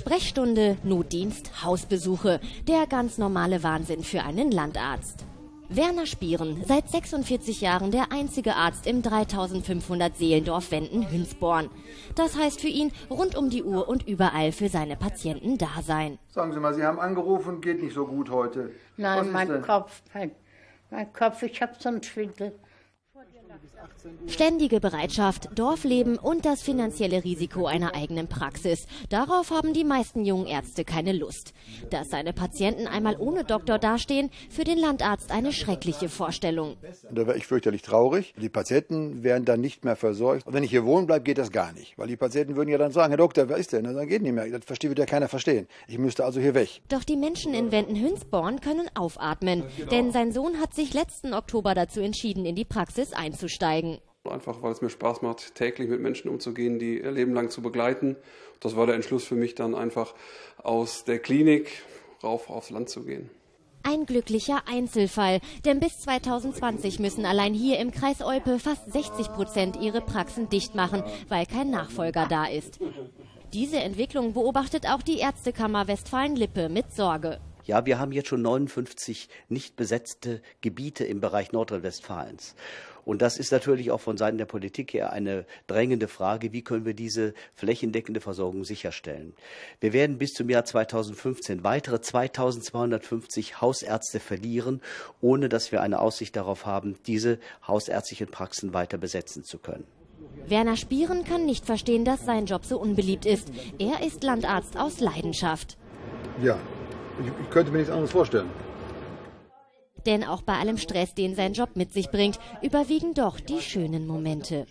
Sprechstunde, Notdienst, Hausbesuche. Der ganz normale Wahnsinn für einen Landarzt. Werner Spieren, seit 46 Jahren der einzige Arzt im 3500 Seelendorf Wenden-Hünsborn. Das heißt für ihn rund um die Uhr und überall für seine Patienten da sein. Sagen Sie mal, Sie haben angerufen, geht nicht so gut heute. Nein, mein Kopf, mein, mein Kopf, ich habe so einen Schwindel. Ständige Bereitschaft, Dorfleben und das finanzielle Risiko einer eigenen Praxis. Darauf haben die meisten jungen Ärzte keine Lust. Dass seine Patienten einmal ohne Doktor dastehen, für den Landarzt eine schreckliche Vorstellung. Da wäre ich fürchterlich traurig. Die Patienten werden dann nicht mehr versorgt. Und wenn ich hier wohnen bleibe, geht das gar nicht. Weil die Patienten würden ja dann sagen, Herr Doktor, wer ist denn? Dann geht nicht mehr. Das versteht ja keiner verstehen. Ich müsste also hier weg. Doch die Menschen in Wenden-Hünsborn können aufatmen. Denn sein Sohn hat sich letzten Oktober dazu entschieden, in die Praxis einzusteigen. Einfach weil es mir Spaß macht, täglich mit Menschen umzugehen, die ihr Leben lang zu begleiten. Das war der Entschluss für mich dann einfach aus der Klinik rauf aufs Land zu gehen. Ein glücklicher Einzelfall, denn bis 2020 müssen allein hier im Kreis Olpe fast 60 Prozent ihre Praxen dicht machen, weil kein Nachfolger da ist. Diese Entwicklung beobachtet auch die Ärztekammer Westfalen-Lippe mit Sorge. Ja, wir haben jetzt schon 59 nicht besetzte Gebiete im Bereich Nordrhein-Westfalens. Und das ist natürlich auch von Seiten der Politik her eine drängende Frage, wie können wir diese flächendeckende Versorgung sicherstellen. Wir werden bis zum Jahr 2015 weitere 2250 Hausärzte verlieren, ohne dass wir eine Aussicht darauf haben, diese hausärztlichen Praxen weiter besetzen zu können. Werner Spieren kann nicht verstehen, dass sein Job so unbeliebt ist. Er ist Landarzt aus Leidenschaft. Ja, ich, ich könnte mir nichts anderes vorstellen. Denn auch bei allem Stress, den sein Job mit sich bringt, überwiegen doch die schönen Momente.